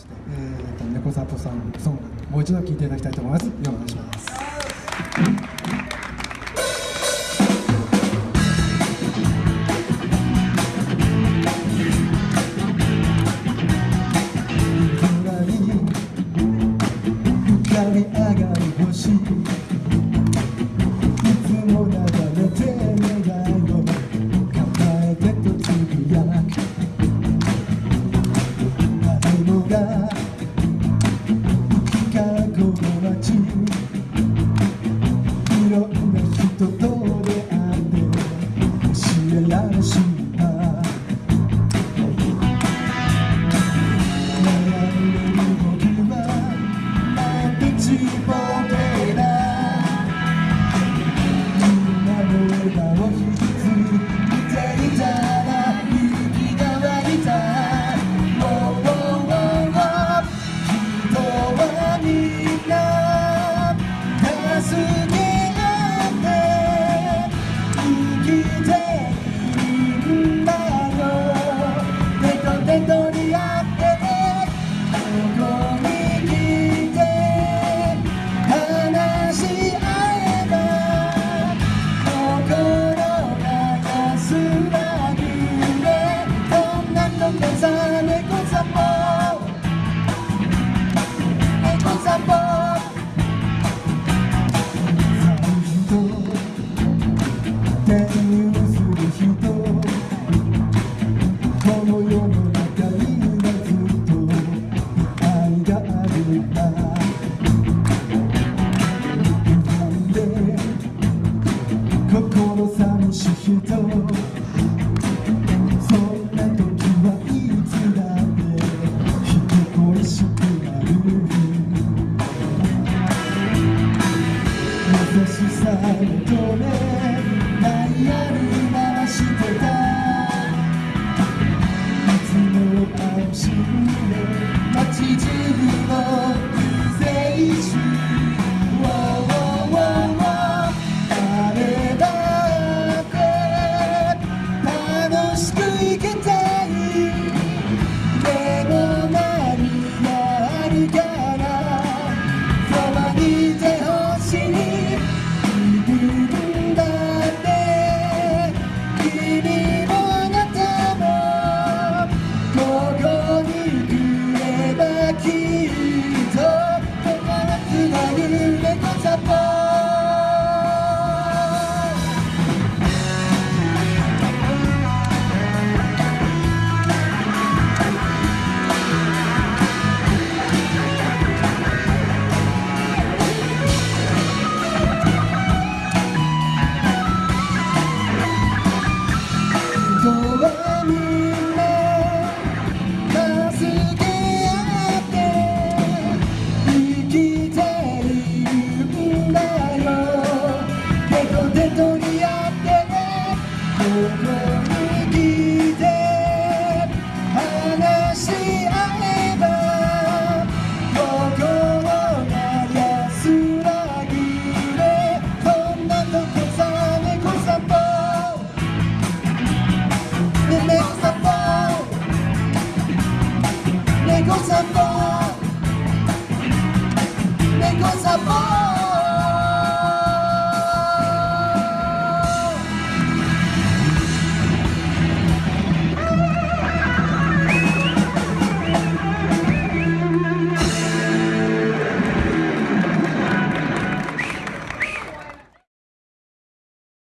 して、えーと、猫里さんソングもう一度聴いていただきたいと思います。お願いします。God. I'm sorry, I'm I'm sorry, I'm り合ってここにて話し合えば心が安らぎでこんなとこさ猫さぽ猫さぽ猫さぽ猫散ぽ